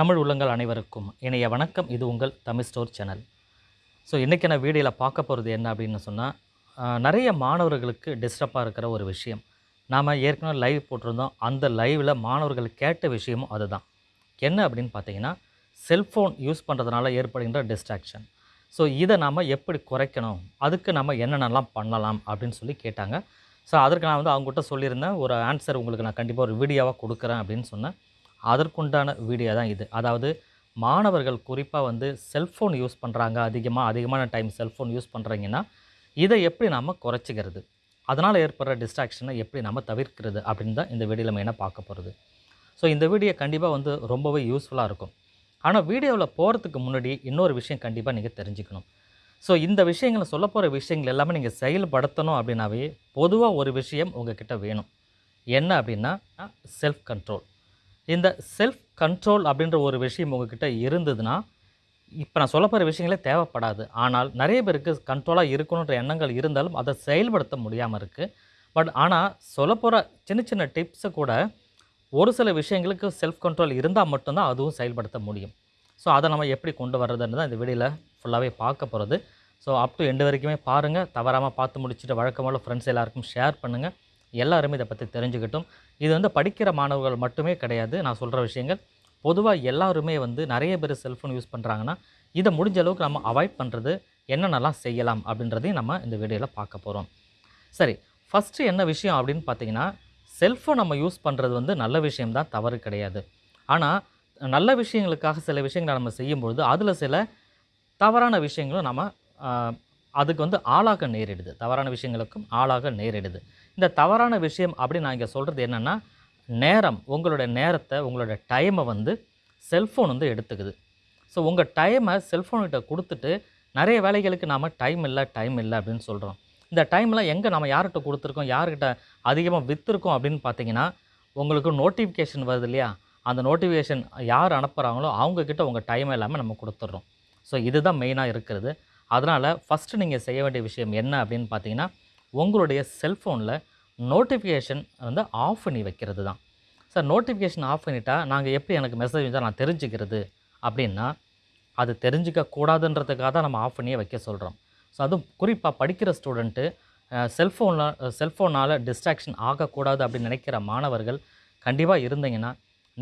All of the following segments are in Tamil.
தமிழ் உள்ளங்கள் அனைவருக்கும் இணைய வணக்கம். இது உங்கள் தமிழ் ஸ்டோர் சேனல். ஸோ இன்றைக்கி நான் வீடியோவில் பார்க்க போகிறது என்ன அப்படின்னு சொன்னால் நிறைய மாணவர்களுக்கு டிஸ்டர்பாக இருக்கிற ஒரு விஷயம். நாம் ஏற்கனவே லைவ் போட்டிருந்தோம். அந்த லைவில் மாணவர்கள் கேட்ட விஷயமும் அதுதான். என்ன அப்படின்னு பார்த்தீங்கன்னா செல்ஃபோன் யூஸ் பண்ணுறதுனால ஏற்படுகின்ற டிஸ்ட்ராக்ஷன் ஸோ இதை நாம் எப்படி குறைக்கணும்? அதுக்கு நம்ம என்னென்னலாம் பண்ணலாம் அப்படின்னு சொல்லி கேட்டாங்க. ஸோ அதற்கு நான் வந்து அவங்ககிட்ட சொல்லியிருந்தேன். ஒரு ஆன்சர் உங்களுக்கு நான் கண்டிப்பாக ஒரு வீடியோவாக கொடுக்குறேன் அப்படின்னு சொன்னேன். அதற்குண்டான வீடியோ தான் இது. அதாவது மாணவர்கள் குறிப்பாக வந்து செல்ஃபோன் யூஸ் பண்ணுறாங்க அதிகமாக அதிகமான டைம் செல்ஃபோன் யூஸ் பண்ணுறீங்கன்னா இதை எப்படி நாம் குறைச்சிக்கிறது? அதனால் ஏற்படுற டிஸ்ட்ராக்ஷனை எப்படி நம்ம தவிர்க்கிறது? அப்படின்னு தான் இந்த வீடியோவில் மெயினாக பார்க்க போகிறது ஸோ இந்த வீடியோ கண்டிப்பாக வந்து ரொம்பவே யூஸ்ஃபுல்லாக இருக்கும். ஆனால் வீடியோவில் போகிறதுக்கு முன்னாடி இன்னொரு விஷயம் கண்டிப்பாக நீங்கள் தெரிஞ்சுக்கணும். ஸோ இந்த விஷயங்களை சொல்ல போகிற விஷயங்கள் எல்லாமே நீங்கள் செயல்படுத்தணும் அப்படின்னாவே பொதுவாக ஒரு விஷயம் உங்ககிட்ட வேணும். என்ன அப்படின்னா செல்ஃப் கண்ட்ரோல் இந்த செல்ஃப் கண்ட்ரோல் அப்படின்ற ஒரு விஷயம் உங்ககிட்ட இருந்ததுன்னா இப்போ நான் சொல்ல போகிற விஷயங்களே தேவைப்படாது. ஆனால் நிறைய பேருக்கு கண்ட்ரோலாக இருக்கணுன்ற எண்ணங்கள் இருந்தாலும் அதை செயல்படுத்த முடியாமல் இருக்குது பட் ஆனால் சொல்ல போகிற சின்ன சின்ன டிப்ஸை கூட ஒரு சில விஷயங்களுக்கு செல்ஃப் கண்ட்ரோல் இருந்தால் மட்டும்தான் அதுவும் செயல்படுத்த முடியும். ஸோ அதை நம்ம எப்படி கொண்டு வர்றதுன்னு தான் இந்த வீடியோவில் ஃபுல்லாகவே பார்க்க போகிறது ஸோ அப் டு எண்டு வரைக்குமே பாருங்கள் தவறாமல் பார்த்து முடிச்சுட்டு வழக்கமாக ஃப்ரெண்ட்ஸ் எல்லாருக்கும் ஷேர் பண்ணுங்கள் எல்லாருமே இதை பற்றி தெரிஞ்சுக்கிட்டும். இது வந்து படிக்கிற மாணவர்கள் மட்டுமே கிடையாது. நான் சொல்கிற விஷயங்கள் பொதுவாக எல்லாருமே வந்து நிறைய பேர் செல்ஃபோன் யூஸ் பண்ணுறாங்கன்னா இதை முடிஞ்ச அளவுக்கு நம்ம அவாய்ட் பண்ணுறது என்னென்னலாம் செய்யலாம் அப்படின்றதையும் நம்ம இந்த வீடியோவில் பார்க்க போகிறோம் சரி ஃபஸ்ட்டு என்ன விஷயம் அப்படின்னு பார்த்தீங்கன்னா செல்ஃபோன் நம்ம யூஸ் பண்ணுறது வந்து நல்ல விஷயம்தான் தவறு கிடையாது. ஆனால் நல்ல விஷயங்களுக்காக சில விஷயங்களை நம்ம செய்யும்பொழுது அதில் சில தவறான விஷயங்களும் நம்ம அதுக்கு வந்து ஆளாக நேரிடுது. தவறான விஷயங்களுக்கும் ஆளாக நேரிடுது. இந்த தவறான விஷயம் அப்படின்னு நான் இங்கே சொல்கிறது என்னென்னா நேரம் உங்களோட நேரத்தை உங்களோட டைமை வந்து செல்ஃபோன் வந்து எடுத்துக்குது. ஸோ உங்கள் டைமை செல்ஃபோன்கிட்ட கொடுத்துட்டு நிறைய வேலைகளுக்கு நாம் டைம் இல்லை டைம் இல்லை அப்படின்னு சொல்கிறோம் இந்த டைம்லாம் எங்கே நம்ம யார்கிட்ட கொடுத்துருக்கோம் யார்கிட்ட அதிகமாக விற்றுருக்கோம் அப்படின்னு பார்த்தீங்கன்னா உங்களுக்கு நோட்டிஃபிகேஷன் வருது இல்லையா? அந்த நோட்டிஃபிகேஷன் யார் அனுப்புகிறாங்களோ அவங்கக்கிட்ட உங்கள் டைம் எல்லாமே நம்ம கொடுத்துட்றோம். ஸோ இதுதான் மெயினாக இருக்கிறது. அதனால் ஃபஸ்ட்டு நீங்கள் செய்ய வேண்டிய விஷயம் என்ன அப்படின்னு பார்த்தீங்கன்னா உங்களுடைய செல்ஃபோனில் நோட்டிஃபிகேஷன் வந்து ஆஃப் பண்ணி வைக்கிறது தான். சார் நோட்டிஃபிகேஷன் ஆஃப் பண்ணிட்டா நாங்கள் எப்படி எனக்கு மெசேஜ் வந்தால் நான் தெரிஞ்சுக்கிறது அப்படின்னா அது தெரிஞ்சிக்க கூடாதுன்றதுக்காக தான் நம்ம ஆஃப் பண்ணியே வைக்க சொல்கிறோம் ஸோ அதுவும் குறிப்பாக படிக்கிற ஸ்டூடெண்ட்டு செல்ஃபோனில் செல்ஃபோனால் டிஸ்ட்ராக்ஷன் ஆகக்கூடாது அப்படின்னு நினைக்கிற மாணவர்கள் கண்டிப்பாக இருந்தீங்கன்னா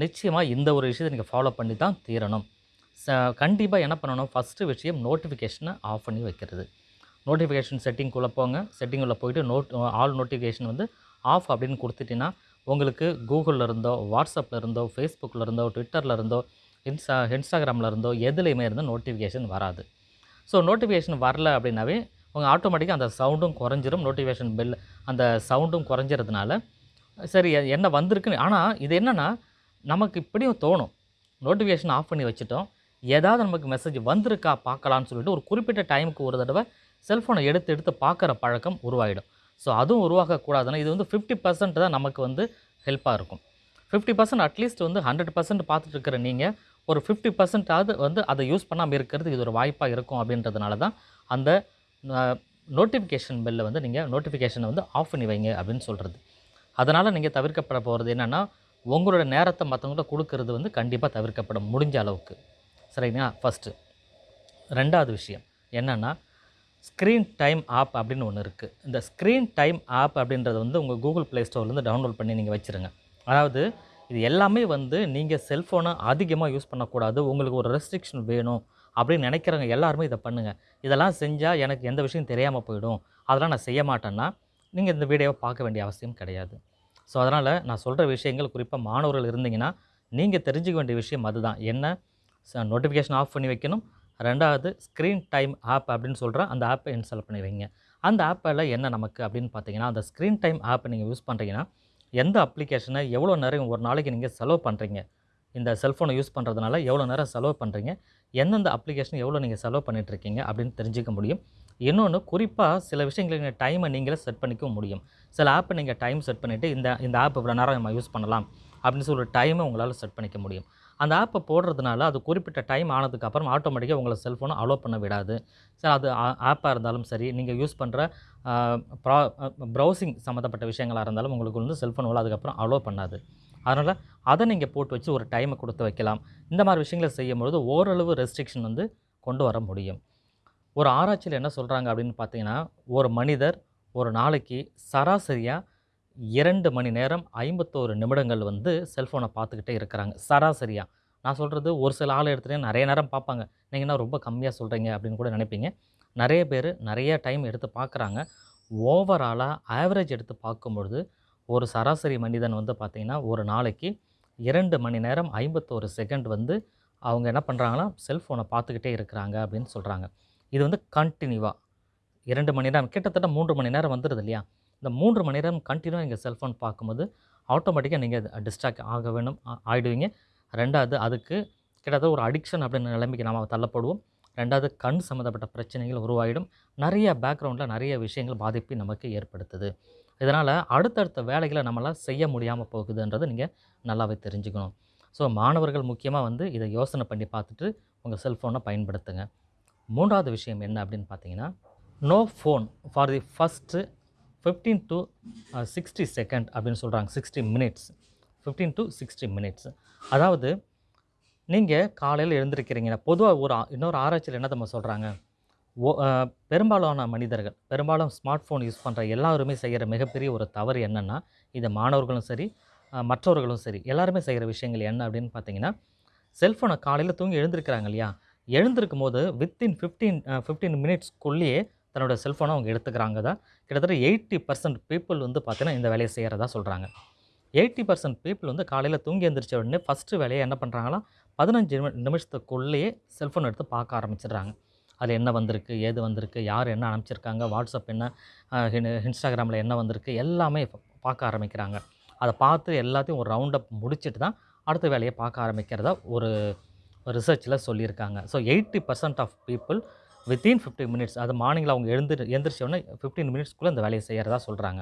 நிச்சயமாக இந்த ஒரு விஷயத்தை நீங்கள் ஃபாலோ பண்ணி தான் தீரணும். ச கண்டிப்பாக என்ன பண்ணணும்? ஃபஸ்ட்டு விஷயம் நோட்டிஃபிகேஷனை ஆஃப் பண்ணி வைக்கிறது. நோட்டிஃபிகேஷன் செட்டிங்குள்ளே போங்க. செட்டிங்குள்ளே போயிட்டு நோட் ஆல் நோட்டிஃபிகேஷன் வந்து ஆஃப் அப்படின்னு கொடுத்துட்டீங்கன்னா உங்களுக்கு கூகுளில் இருந்தோ வாட்ஸ்அப்பில் இருந்தோ ஃபேஸ்புக்கில் இருந்தோ ட்விட்டரில் இருந்தோ இன்ஸ்டா இன்ஸ்டாகிராமில் இருந்தோ எதுலேயுமே இருந்து நோட்டிஃபிகேஷன் வராது. ஸோ நோட்டிஃபிகேஷன் வரல அப்படின்னாவே உங்கள் ஆட்டோமேட்டிக்காக அந்த சவுண்டும் குறைஞ்சிரும். நோட்டிஃபிகேஷன் பெல் அந்த சவுண்டும் குறைஞ்சிறதுனால சரி என்ன வந்திருக்குன்னு ஆனால் இது என்னென்னா நமக்கு இப்படியும் தோணும். நோட்டிஃபிகேஷன் ஆஃப் பண்ணி வச்சுட்டோம். ஏதாவது நமக்கு மெசேஜ் வந்திருக்கா பார்க்கலான்னு சொல்லிட்டு ஒரு குறிப்பிட்ட டைமுக்கு ஒரு தடவை செல்ஃபோனை எடுத்து எடுத்து பார்க்குற பழக்கம் உருவாகிடும். ஸோ அதுவும் உருவாகக்கூடாதுன்னா இது வந்து ஃபிஃப்டி பர்சன்ட் தான் நமக்கு வந்து ஹெல்ப்பாக இருக்கும். ஃபிஃப்டி பர்சன்ட் அட்லீஸ்ட் வந்து ஹண்ட்ரட் பர்சன்ட் பார்த்துட்டு இருக்கிற நீங்கள் ஒரு ஃபிஃப்டி பர்சன்டாவது வந்து அதை யூஸ் பண்ணாமல் இருக்கிறது இது ஒரு வாய்ப்பாக இருக்கும் அப்படின்றதுனால தான் அந்த நோட்டிஃபிகேஷன் பெல்லை வந்து நீங்கள் நோட்டிஃபிகேஷனை வந்து ஆஃப் பண்ணி வைங்க அப்படின்னு சொல்கிறது அதனால் நீங்கள் தவிர்க்கப்பட போகிறது என்னென்னா உங்களோட நேரத்தை மற்றவங்கள்ட்ட கொடுக்கறது வந்து கண்டிப்பாக தவிர்க்கப்படும் முடிஞ்ச அளவுக்கு. சரிங்களா? ஃபஸ்ட்டு ரெண்டாவது விஷயம் என்னென்னா ஸ்க்ரீன் டைம் ஆப் அப்படின்னு ஒன்று இருக்குது இந்த ஸ்க்ரீன் டைம் ஆப் அப்படின்றது வந்து உங்கள் கூகுள் ப்ளே ஸ்டோர்லேருந்து டவுன்லோட் பண்ணி நீங்கள் வச்சுருங்க. அதாவது இது எல்லாமே வந்து நீங்கள் செல்ஃபோனை அதிகமாக யூஸ் பண்ணக்கூடாது. உங்களுக்கு ஒரு ரெஸ்ட்ரிக்ஷன் வேணும் அப்படின்னு நினைக்கிறவங்க எல்லாருமே இதை பண்ணுங்கள் இதெல்லாம் செஞ்சால் எனக்கு எந்த விஷயம் தெரியாமல் போயிடும். அதெல்லாம் நான் செய்ய மாட்டேன்னா நீங்கள் இந்த வீடியோவை பார்க்க வேண்டிய அவசியம் கிடையாது. ஸோ அதனால் நான் சொல்கிற விஷயங்கள் குறிப்பாக மாணவர்கள் இருந்தீங்கன்னா நீங்கள் தெரிஞ்சுக்க வேண்டிய விஷயம் அதுதான். என்ன? நோட்டிஃபிகேஷன் ஆஃப் பண்ணி வைக்கணும். ரெண்டாவது ஸ்க்ரீன் டைம் ஆப் அப்படின்னு சொல்கிற அந்த ஆப்பை இன்ஸ்டால் பண்ணி வைங்க அந்த ஆப்பில் என்ன நமக்கு அப்படின்னு பார்த்தீங்கன்னா அந்த ஸ்க்ரீன் டைம் ஆப்பை நீங்கள் யூஸ் பண்ணுறீங்கன்னா எந்த அப்ளிகேஷனை எவ்வளோ நேரம் ஒரு நாளைக்கு நீங்கள் செலவு பண்ணுறீங்க இந்த செல்ஃபோனை யூஸ் பண்ணுறதுனால எவ்வளோ நேரம் செலவு பண்ணுறீங்க எந்தெந்த அப்ளிகேஷன் எவ்வளோ நீங்கள் செலவு பண்ணிகிட்ருக்கீங்க இருக்கீங்க அப்படின்னு தெரிஞ்சுக்க முடியும். இன்னொன்று குறிப்பாக சில விஷயங்களுக்கு நீங்கள் டைமை நீங்களே செட் பண்ணிக்கவும் முடியும். சில ஆப்பை நீங்கள் டைம் செட் பண்ணிவிட்டு இந்த இந்த ஆப் இவ்வளோ நேரம் நம்ம யூஸ் பண்ணலாம் அப்படின்னு சொல்லி ஒரு டைமை உங்களால் செட் பண்ணிக்க முடியும். அந்த ஆப்பை போடுறதுனால அது குறிப்பிட்ட டைம் ஆனதுக்கப்புறம் ஆட்டோமேட்டிக்காக உங்களை செல்ஃபோனை அலோவ் பண்ண விடாது. சார் அது ஆப்பாக இருந்தாலும் சரி நீங்கள் யூஸ் பண்ணுற ப்ரா ப்ரௌசிங் சம்மந்தப்பட்ட விஷயங்களாக இருந்தாலும் உங்களுக்கு வந்து செல்ஃபோன் அதுக்கப்புறம் அலோவ் பண்ணாது. அதனால் அதை நீங்கள் போட்டு வச்சு ஒரு டைமை கொடுத்து வைக்கலாம். இந்த மாதிரி விஷயங்களை செய்யும்பொழுது ஓரளவு ரெஸ்ட்ரிக்ஷன் வந்து கொண்டு வர முடியும். ஒரு ஆராய்ச்சியில் என்ன சொல்கிறாங்க அப்படின்னு பார்த்தீங்கன்னா ஒரு மனிதர் ஒரு நாளைக்கு சராசரியாக இரண்டு மணி நேரம் ஐம்பத்தோரு நிமிடங்கள் வந்து செல்ஃபோனை பார்த்துக்கிட்டே இருக்கிறாங்க. சராசரியாக நான் சொல்கிறது ஒரு சில ஆள் எடுத்துகிட்டே நிறைய நேரம் பார்ப்பாங்க. நீங்கள் என்ன ரொம்ப கம்மியாக சொல்கிறீங்க அப்படின்னு கூட நினைப்பீங்க. நிறைய பேர் நிறைய டைம் எடுத்து பார்க்குறாங்க. ஓவராலாக ஆவரேஜ் எடுத்து பார்க்கும்பொழுது ஒரு சராசரி மனிதன் வந்து பார்த்திங்கன்னா ஒரு நாளைக்கு இரண்டு மணி நேரம் ஐம்பத்தோரு செகண்ட் வந்து அவங்க என்ன பண்ணுறாங்கன்னா செல்ஃபோனை பார்த்துக்கிட்டே இருக்கிறாங்க அப்படின்னு சொல்கிறாங்க இது வந்து கண்டினியூவாக இரண்டு மணி நேரம் கிட்டத்தட்ட மூன்று மணி நேரம் வந்துடுது இல்லையா? இந்த மூன்று மணி நேரம் கண்டினியூவாக நீங்கள் செல்ஃபோன் பார்க்கும்போது ஆட்டோமேட்டிக்காக நீங்கள் டிஸ்ட்ராக்ட் ஆக வேணும் ஆகிடுவீங்க ரெண்டாவது அதுக்கு கிட்டத்தட்ட ஒரு அடிக்ஷன் அப்படின்ற நிலைமைக்கு நாம் தள்ளப்படுவோம். ரெண்டாவது கண் சம்மந்தப்பட்ட பிரச்சனைகள் உருவாகிடும் நிறைய பேக்ரவுண்டில் நிறைய விஷயங்கள் பாதிப்பை நமக்கு ஏற்படுத்துது. இதனால் அடுத்தடுத்த வேலைகளை நம்மளால் செய்ய முடியாமல் போகுதுன்றது நீங்கள் நல்லாவே தெரிஞ்சுக்கணும். ஸோ மாணவர்கள் முக்கியமாக வந்து இதை யோசனை பண்ணி பார்த்துட்டு உங்கள் செல்ஃபோனை பயன்படுத்துங்க. மூன்றாவது விஷயம் என்ன அப்படின்னு பார்த்தீங்கன்னா no phone for the first fifteen to sixty second அப்படின்னு சொல்கிறாங்க sixty minutes fifteen to sixty minutes அதாவது நீங்கள் காலையில் எழுந்திருக்கிறீங்க. பொதுவாக ஒரு இன்னொரு ஆராய்ச்சியில் என்ன நம்ம சொல்கிறாங்க ஓ பெரும்பாலான மனிதர்கள் பெரும்பாலும் ஸ்மார்ட் ஃபோன் யூஸ் பண்ணுற எல்லாருமே செய்கிற மிகப்பெரிய ஒரு தவறு என்னென்னா இது மாணவர்களும் சரி மற்றவர்களும் சரி எல்லாருமே செய்கிற விஷயங்கள் என்ன அப்படின்னு பார்த்தீங்கன்னா செல்ஃபோனை காலையில் தூங்கி எழுந்திருக்கிறாங்க இல்லையா? எழுந்திருக்கும் போது வித்தின் ஃபிஃப்டீன் ஃபிஃப்டீன் மினிட்ஸ்க்குள்ளேயே தன்னோட செல்ஃபோனை அவங்க எடுத்துக்கிறாங்க தான். கிட்டத்தட்ட எயிட்டி பர்சன்ட் பீப்புள் வந்து பார்த்தீங்கன்னா இந்த வேலையை செய்கிறதா சொல்கிறாங்க எயிட்டி பர்சன்ட் பீப்புள் வந்து காலையில் தூங்கி எழுந்திரிச்ச உடனே ஃபஸ்ட்டு வேலையை என்ன பண்ணுறாங்களா பதினஞ்சு நிமி நிமிஷத்துக்குள்ளேயே செல்ஃபோன் எடுத்து பார்க்க ஆரம்பிச்சிடுறாங்க. அதில் என்ன வந்திருக்கு ஏது வந்திருக்கு யார் என்ன அனுப்பிச்சிருக்காங்க வாட்ஸ்அப் என்ன இன்ஸ்டாகிராமில் என்ன வந்திருக்கு எல்லாமே பார்க்க ஆரம்பிக்கிறாங்க. அதை பார்த்து எல்லாத்தையும் ஒரு ரவுண்டப் முடிச்சுட்டு தான் அடுத்த வேலையை பார்க்க ஆரம்பிக்கிறதா ஒரு ரிசர்ச்சில் சொல்லியிருக்காங்க. So eighty percent of people within fifteen minutes அது மார்னிங்கில் அவங்க எழுந்து எழுந்திரிச்ச உடனே ஃபிஃப்டீன் மினிட்ஸ்க்குள்ளே இந்த வேலையை செய்கிறதா சொல்கிறாங்க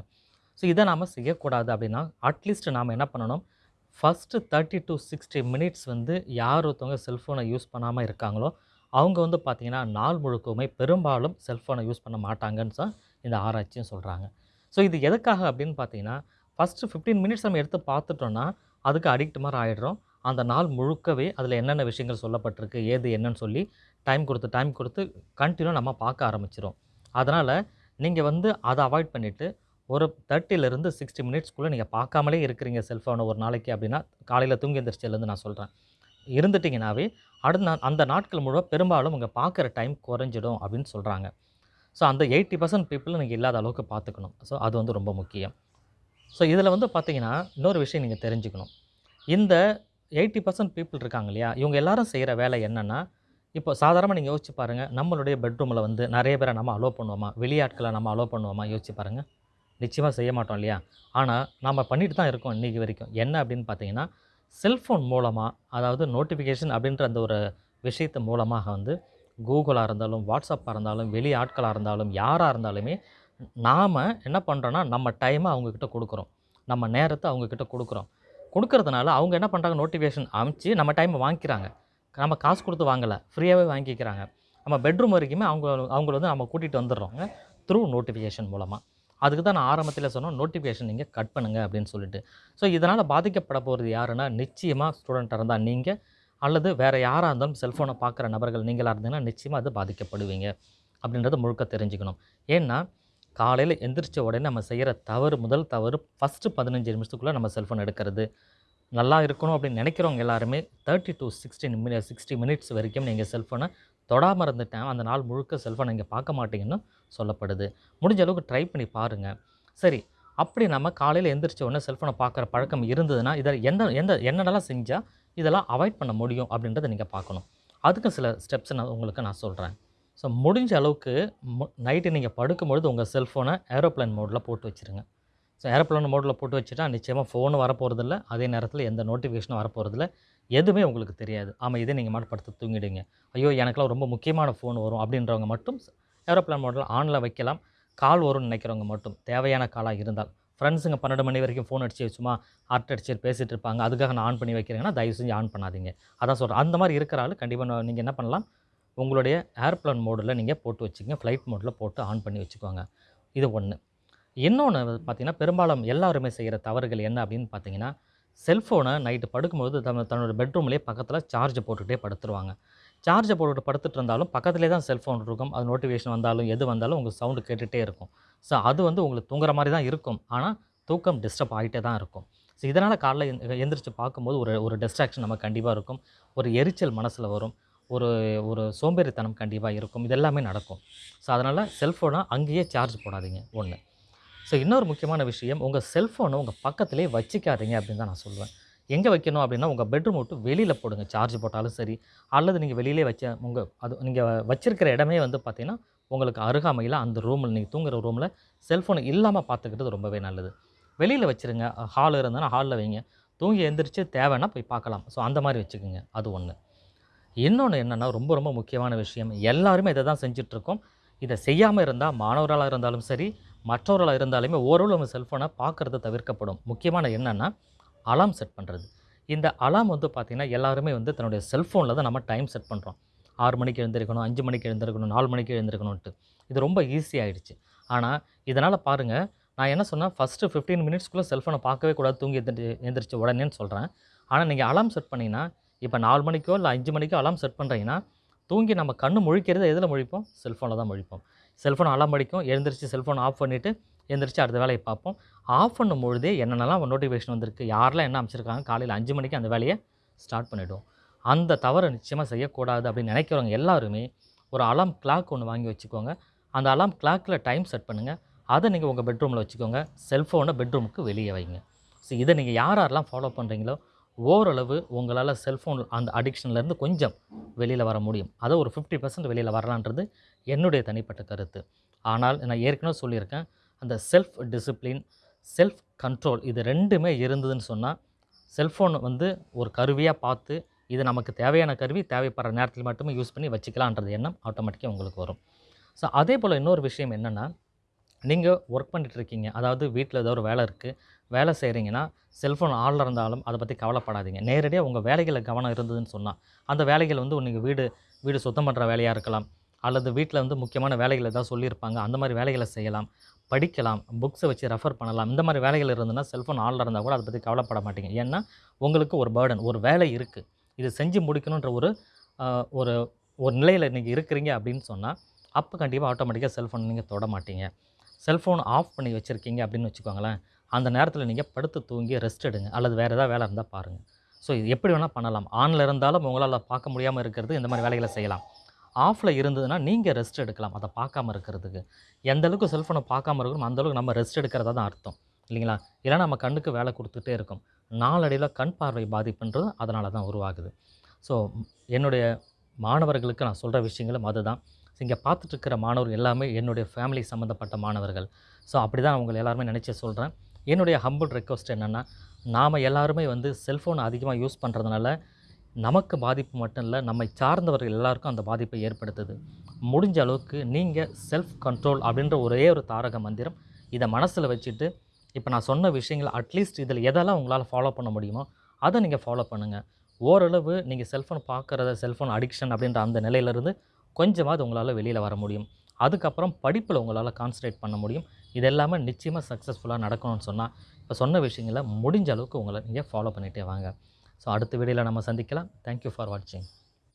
ஸோ இதை நாம் செய்யக்கூடாது அப்படின்னா அட்லீஸ்ட் நாம் என்ன பண்ணணும்? First thirty to sixty minutes வந்து யார் ஒருத்தவங்க செல்ஃபோனை யூஸ் பண்ணாமல் இருக்காங்களோ அவங்க வந்து பார்த்திங்கன்னா நாள் முழுக்கவுமே பெரும்பாலும் செல்ஃபோனை யூஸ் பண்ண மாட்டாங்கன்னு தான் இந்த ஆராய்ச்சியும் சொல்கிறாங்க ஸோ இது எதுக்காக அப்படின்னு பார்த்தீங்கன்னா ஃபஸ்ட்டு ஃபிஃப்டீன் மினிட்ஸ் நம்ம எடுத்து பார்த்துட்டோன்னா அதுக்கு அடிக்ட் மாதிரி ஆகிடுறோம் அந்த நாள் முழுக்கவே அதில் என்னென்ன விஷயங்கள் சொல்லப்பட்டிருக்கு ஏது என்னன்னு சொல்லி டைம் கொடுத்து டைம் கொடுத்து கண்டினியூ நம்ம பார்க்க ஆரம்பிச்சிடும் அதனால் நீங்கள் வந்து அதை அவாய்ட் பண்ணிவிட்டு ஒரு தேர்ட்டிலேருந்து சிக்ஸ்டி மினிட்ஸ்க்குள்ளே நீங்கள் பார்க்காமலே இருக்கிறீங்க செல்ஃபோனை ஒரு நாளைக்கு அப்படின்னா காலையில் தூங்கி எந்திரிச்சிலேருந்து நான் சொல்கிறேன் இருந்துட்டிங்கனாவே அடுத்த நா- அந்த நாட்கள் முழுவதும் பெரும்பாலும் உங்கள் பார்க்குற டைம் குறைஞ்சிடும் அப்படின்னு சொல்கிறாங்க ஸோ அந்த எயிட்டி பர்சன்ட் பீப்புள் நீங்கள் இல்லாத அளவுக்கு பார்த்துக்கணும். ஸோ அது வந்து ரொம்ப முக்கியம். ஸோ இதில் வந்து பார்த்திங்கன்னா இன்னொரு விஷயம் நீங்கள் தெரிஞ்சுக்கணும். இந்த எயிட்டி பர்சன்ட் பீப்புள் இருக்காங்க இல்லையா? இவங்க எல்லாரும் செய்கிற வேலை என்னென்னா இப்போ சாதாரணமாக நீங்கள் யோசிச்சு பாருங்கள் நம்மளுடைய பெட்ரூமில் வந்து நிறைய பேரை நம்ம அலோவ் பண்ணுவோமா? வெளியாட்களை நம்ம அலோவ் பண்ணுவோமா? யோசிச்சு பாருங்கள் நிச்சயமாக செய்ய மாட்டோம் இல்லையா? ஆனால் நம்ம பண்ணிட்டு தான் இருக்கோம் இன்றைக்கி வரைக்கும். என்ன அப்படின்னு பார்த்தீங்கன்னா செல்ஃபோன் மூலமாக அதாவது நோட்டிஃபிகேஷன் அப்படின்ற அந்த ஒரு விஷயத்து மூலமாக வந்து கூகுளாக இருந்தாலும் வாட்ஸ்அப்பாக இருந்தாலும் வெளி ஆட்களாக இருந்தாலும் யாராக இருந்தாலுமே நாம் என்ன பண்ணுறோன்னா நம்ம டைமை அவங்கக்கிட்ட கொடுக்குறோம். நம்ம நேரத்தை அவங்கக்கிட்ட கொடுக்குறோம். கொடுக்கறதுனால அவங்க என்ன பண்ணுறாங்க நோட்டிஃபிகேஷன் அமுச்சு நம்ம டைமை வாங்கிக்கிறாங்க. நம்ம காசு கொடுத்து வாங்கலை ஃப்ரீயாகவே வாங்கிக்கிறாங்க. நம்ம பெட்ரூம் வரைக்குமே அவங்க அவங்கள வந்து நம்ம கூட்டிகிட்டு வந்துடுறோங்க த்ரூ நோட்டிஃபிகேஷன் மூலமாக அதுக்கு தான் நான் ஆரம்பத்தில் சொன்னோம் நோட்டிஃபிகேஷன் நீங்கள் கட் பண்ணுங்கள் அப்படின்னு சொல்லிட்டு. ஸோ இதனால் பாதிக்கப்பட போகிறது யாருன்னா நிச்சயமாக ஸ்டூடெண்ட்டாக இருந்தால் நீங்கள் அல்லது வேறு யாராக இருந்தாலும் செல்ஃபோனை பார்க்குற நபர்கள் நீங்களாக இருந்தீங்கன்னா நிச்சயமாக அது பாதிக்கப்படுவீங்க அப்படின்றத முழுக்க தெரிஞ்சுக்கணும். ஏன்னா காலையில் எந்திரிச்ச உடனே நம்ம செய்கிற தவறு முதல் தவறு ஃபஸ்ட்டு பதினஞ்சு நிமிஷத்துக்குள்ளே நம்ம செல்ஃபோன் எடுக்கிறது. நல்லா இருக்கணும் அப்படின்னு நினைக்கிறவங்க எல்லாருமே thirty to sixteen mini sixty minutes வரைக்கும் நீங்கள் செல்ஃபோனை தொடாமல் இருந்துட்டேன் அந்த நாள் முழுக்க செல்ஃபோனை நீங்கள் பார்க்க மாட்டீங்கன்னு சொல்லப்படுது. முடிஞ்ச அளவுக்கு ட்ரை பண்ணி பாருங்கள் சரி அப்படி நம்ம காலையில் எந்திரிச்ச உடனே செல்ஃபோனை பார்க்குற பழக்கம் இருந்ததுன்னா இதை எந்த எந்த என்னென்னலாம் செஞ்சால் இதெல்லாம் அவாய்ட் பண்ண முடியும் அப்படின்றத நீங்கள் பார்க்கணும். அதுக்கு சில ஸ்டெப்ஸ் நான் உங்களுக்கு நான் சொல்கிறேன் ஸோ முடிஞ்ச அளவுக்கு நைட்டு நீங்கள் படுக்கும்பொழுது உங்கள் செல்ஃபோனை ஏரோப்ளேன் மோடில் போட்டு வச்சுருங்க. ஸோ ஏரோப்ளேன் மோடில் போட்டு வச்சுட்டா நிச்சயமாக ஃபோனும் வரப்போகிறதில்ல அதே நேரத்தில் எந்த நோட்டிஃபிகேஷனும் வரப்போகிறதில்ல எதுவுமே உங்களுக்கு தெரியாது. ஆமாம் இதே நீங்கள் மட்டும் படுத்து தூங்கிடுங்க. ஐயோ எனக்குலாம் ரொம்ப முக்கியமான ஃபோன் வரும் அப்படின்றவங்க மட்டும் ஏரோப்ளான் மோடில் ஆனில் வைக்கலாம். கால் வரும்னு நினைக்கிறவங்க மட்டும். தேவையான காலாக இருந்தால். ஃப்ரெண்ட்ஸுங்க பன்னெண்டு மணி வரைக்கும் ஃபோன் அடிச்சு சும்மா ஹார்ட் அடிச்சு பேசிகிட்டு இருப்பாங்க. அதுக்காக நான் ஆன் பண்ணி வைக்கிறேங்கன்னா தயவு செஞ்சு ஆன் பண்ணாதீங்க. அதான் சொல்கிறேன் அந்த மாதிரி இருக்கிற ஆள் கண்டிப்பாக நீங்கள் என்ன பண்ணலாம்? உங்களுடைய ஏர்ப்ளேன் மோடில் நீங்கள் போட்டு வச்சுக்கோங்க. ஃப்ளைட் மோடில் போட்டு ஆன் பண்ணி வச்சுக்கோங்க. இது ஒன்று இன்னொன்று பார்த்தீங்கன்னா பெரும்பாலும் எல்லாருமே செய்கிற தவறுகள் என்ன அப்படின்னு பார்த்தீங்கன்னா செல்ஃபோனை நைட்டு படுக்கும்போது தன் தன்னோட பெட்ரூம்லேயே பக்கத்தில் சார்ஜ் போட்டுகிட்டே படுத்துருவாங்க. சார்ஜை போட்டுட்டு படுத்துட்டு இருந்தாலும் பக்கத்துலேயே தான் செல்ஃபோன் இருக்கும். அது நோட்டிஃபிகேஷன் வந்தாலும் எது வந்தாலும் உங்களுக்கு சவுண்டு கேட்டுகிட்டே இருக்கும். ஸோ அது வந்து உங்களுக்கு தூங்குற மாதிரி தான் இருக்கும். ஆனால் தூக்கம் டிஸ்டர்ப் ஆகிட்டே தான் இருக்கும். ஸோ இதனால் காலைல எந் எந்திரிச்சு பார்க்கும்போது ஒரு ஒரு டிஸ்ட்ராக்ஷன் நம்ம கண்டிப்பாக இருக்கும். ஒரு எரிச்சல் மனசில் வரும். ஒரு ஒரு சோம்பேறித்தனம் கண்டிப்பாக இருக்கும். இது எல்லாமே நடக்கும். ஸோ அதனால் செல்ஃபோனை அங்கேயே சார்ஜ் போடாதீங்க. ஒன்று ஸோ இன்னொரு முக்கியமான விஷயம் உங்கள் செல்ஃபோனை உங்கள் பக்கத்துலேயே வச்சுக்காதீங்க அப்படின்னு தான் நான் சொல்லுவேன். எங்கே வைக்கணும் அப்படின்னா உங்கள் பெட்ரூம் விட்டு வெளியில் போடுங்க. சார்ஜ் போட்டாலும் சரி அல்லது நீங்கள் வெளியிலே வச்ச உங்கள் அது நீங்கள் வச்சிருக்கிற இடமே வந்து பார்த்தீங்கன்னா உங்களுக்கு அருகாமையில் அந்த ரூமில் நீங்கள் தூங்குகிற ரூமில் செல்ஃபோனை இல்லாமல் பார்த்துக்கிறது ரொம்பவே நல்லது. வெளியில் வச்சுருங்க. ஹால் இருந்ததுன்னா ஹாலில் வைங்க. தூங்கி எழுந்திரிச்சு தேவைன்னா போய் பார்க்கலாம். ஸோ அந்த மாதிரி வச்சுக்கோங்க. அது ஒன்று இன்னொன்று என்னென்னா ரொம்ப ரொம்ப முக்கியமான விஷயம். எல்லாருமே இதை தான் செஞ்சிட்ருக்கோம். இதை செய்யாமல் இருந்தால் மாணவர்களாக இருந்தாலும் சரி மற்றவர்களாக இருந்தாலுமே ஓரளவு நம்ம செல்ஃபோனை பார்க்குறது தவிர்க்கப்படும். முக்கியமான என்னென்னா அலாம் செட் பண்ணுறது இந்த அலாம் வந்து பார்த்திங்கன்னா எல்லாருமே வந்து தன்னுடைய செல்ஃபோனில் தான் நம்ம டைம் செட் பண்ணுறோம் ஆறு மணிக்கு எழுந்திருக்கணும் அஞ்சு மணிக்கு எழுந்திருக்கணும் நாலு மணிக்கு எழுந்திருக்கணும்ன்ட்டு. இது ரொம்ப ஈஸி ஆயிடுச்சு. ஆனால் இதனால் பாருங்கள் நான் என்ன சொன்னேன்? ஃபஸ்ட்டு ஃபிஃப்டீன் மினிட்ஸ்க்குள்ளே செல்ஃபோனை பார்க்கவே கூடாது தூங்கி எந்திரி எந்திரிச்சு உடனேன்னு சொல்கிறேன் ஆனால் நீங்கள் அலாம் செட் பண்ணிங்கன்னா இப்போ நாலு மணிக்கோ இல்லை அஞ்சு மணிக்கோ அலாம் செட் பண்ணுறீங்கன்னா தூங்கி நம்ம கண்ணு முழிக்கிறது எதில் முழிப்போம்? செல்ஃபோனில் தான் முழிப்போம். செல்ஃபோன் அலாம் அடிக்கும். எழுந்திரிச்சு செல்ஃபோன் ஆஃப் பண்ணிவிட்டு எழுந்திரிச்சு அடுத்த வேலையை பார்ப்போம். ஆஃப் பண்ணும் பொழுதே என்னென்னலாம் நோட்டிஃபிகேஷன் வந்திருக்கு யாரெல்லாம் என்ன அமைச்சிருக்காங்க காலையில் அஞ்சு மணிக்கு அந்த வேலையை ஸ்டார்ட் பண்ணிவிடுவோம் அந்த தவறை நிச்சயமாக செய்யக்கூடாது அப்படின்னு நினைக்கிறவங்க எல்லாருமே ஒரு அலாம் கிளாக் ஒன்று வாங்கி வச்சுக்கோங்க. அந்த அலாம் கிளாக்கில் டைம் செட் பண்ணுங்கள் அதை நீங்கள் உங்கள் பெட்ரூமில் வச்சுக்கோங்க. செல்ஃபோனை பெட்ரூமுக்கு வெளியே வைங்க. ஸோ இதை நீங்கள் யார் யாரெல்லாம் ஃபாலோ பண்ணுறீங்களோ ஓரளவு உங்களால் செல்ஃபோன் அந்த அடிக்ஷன்லேருந்து கொஞ்சம் வெளியில் வர முடியும். அதை ஒரு ஃபிஃப்டி பர்சன்ட் வெளியில் வரலான்றது என்னுடைய தனிப்பட்ட கருத்து. ஆனால் நான் ஏற்கனவே சொல்லியிருக்கேன் அந்த செல்ஃப் டிசிப்ளின் செல்ஃப் கண்ட்ரோல் இது ரெண்டுமே இருந்ததுன்னு சொன்னால் செல்ஃபோன் வந்து ஒரு கருவியாக பார்த்து இது நமக்கு தேவையான கருவி தேவைப்படுற நேரத்தில் மட்டுமே யூஸ் பண்ணி வச்சுக்கலான்றது எண்ணம் ஆட்டோமேட்டிக்காக உங்களுக்கு வரும். ஸோ அதே போல் இன்னொரு விஷயம் என்னென்னா நீங்கள் ஒர்க் பண்ணிகிட்ருக்கீங்க அதாவது வீட்டில் ஏதோ ஒரு வேலை இருக்குது வேலை செய்கிறீங்கன்னா செல்ஃபோன் ஆளில் இருந்தாலும் அதை பற்றி கவலைப்படாதீங்க. நேரடியாக உங்கள் வேலைகளில் கவனம் இருந்ததுன்னு சொன்னால் அந்த வேலைகள் வந்து நீங்கள் வீடு வீடு சுத்தம் பண்ணுற வேலையாக இருக்கலாம். அல்லது வீட்டில் வந்து முக்கியமான வேலைகள் ஏதாவது சொல்லியிருப்பாங்க. அந்த மாதிரி வேலைகளை செய்யலாம். படிக்கலாம். புக்ஸை வச்சு ரெஃபர் பண்ணலாம். இந்த மாதிரி வேலைகள் இருந்ததுன்னா செல்ஃபோன் ஆளில் இருந்தால் கூட அதை பற்றி கவலைப்பட மாட்டீங்க. ஏன்னா உங்களுக்கு ஒரு பேர்டன் ஒரு வேலை இருக்குது இது செஞ்சு முடிக்கணுன்ற ஒரு ஒரு ஒரு நிலையில் நீங்கள் இருக்கிறீங்க அப்படின்னு சொன்னால் அப்போ கண்டிப்பாக ஆட்டோமேட்டிக்காக செல்ஃபோன் நீங்கள் தொட மாட்டீங்க. செல்ஃபோன் ஆஃப் பண்ணி வச்சுருக்கீங்க அப்படின்னு வச்சுக்கோங்களேன் அந்த நேரத்தில் நீங்கள் படுத்து தூங்கி ரெஸ்ட் எடுங்க. அல்லது வேறு ஏதாவது வேலை இருந்தால் பாருங்கள் ஸோ இது எப்படி வேணால் பண்ணலாம். ஆனில் இருந்தாலும் உங்களால் பார்க்க முடியாமல் இருக்கிறது இந்த மாதிரி வேலைகளை செய்யலாம். ஆஃபில் இருந்ததுன்னா நீங்கள் ரெஸ்ட் எடுக்கலாம். அதை பார்க்காம இருக்கிறதுக்கு. எந்த அளவுக்கு செல்ஃபோனை பார்க்காம இருக்கணும் அந்தளவுக்கு நம்ம ரெஸ்ட் எடுக்கிறதா தான் அர்த்தம். இல்லைங்களா? இல்லைன்னா நம்ம கண்ணுக்கு வேலை கொடுத்துட்டே இருக்கும். நாளடைவில் கண் பார்வை பாதிப்புன்றது அதனால தான் உருவாகுது. ஸோ என்னுடைய மாணவர்களுக்கு நான் சொல்கிற விஷயங்களும் அதுதான். இங்கே பார்த்துட்ருக்கிற மாணவர் மாணவர்கள் எல்லாமே என்னுடைய ஃபேமிலி சம்மந்தப்பட்ட மாணவர்கள். ஸோ அப்படி தான் அவங்களை எல்லாருமே நினச்சி சொல்கிறேன் என்னுடைய ஹம்பிள் ரெக்வஸ்ட் என்னென்னா நாம் எல்லாருமே வந்து செல்ஃபோன் அதிகமாக யூஸ் பண்ணுறதுனால நமக்கு பாதிப்பு மட்டும் இல்லை நம்மை சார்ந்தவர்கள் எல்லாருக்கும் அந்த பாதிப்பை ஏற்படுத்துது. முடிஞ்ச அளவுக்கு நீங்கள் செல்ஃப் கண்ட்ரோல் அப்படின்ற ஒரே ஒரு தாரக மந்திரம் இதை மனசில் வச்சுட்டு இப்போ நான் சொன்ன விஷயங்கள் அட்லீஸ்ட் இதில் எதெல்லாம் உங்களால் ஃபாலோ பண்ண முடியுமோ அதை நீங்கள் ஃபாலோ பண்ணுங்கள் ஓரளவு நீங்கள் செல்ஃபோன் பார்க்குறத செல்ஃபோன் அடிக்ஷன் அப்படின்ற அந்த நிலையிலேருந்து கொஞ்சமாவது உங்களால் வெளியில் வர முடியும். அதுக்கப்புறம் படிப்பில் உங்களால் கான்சன்ட்ரேட் பண்ண முடியும். இது எல்லாமே நிச்சயமாக சக்ஸஸ்ஃபுல்லாக நடக்கணும்னு சொன்னால் இப்போ சொன்ன விஷயங்களை முடிஞ்ச அளவுக்கு உங்களை நீங்கள் ஃபாலோ பண்ணிகிட்டே வாங்க. ஸோ அடுத்த வீடியோவில் நம்ம சந்திக்கலாம். தேங்க்யூ ஃபார் வாட்சிங்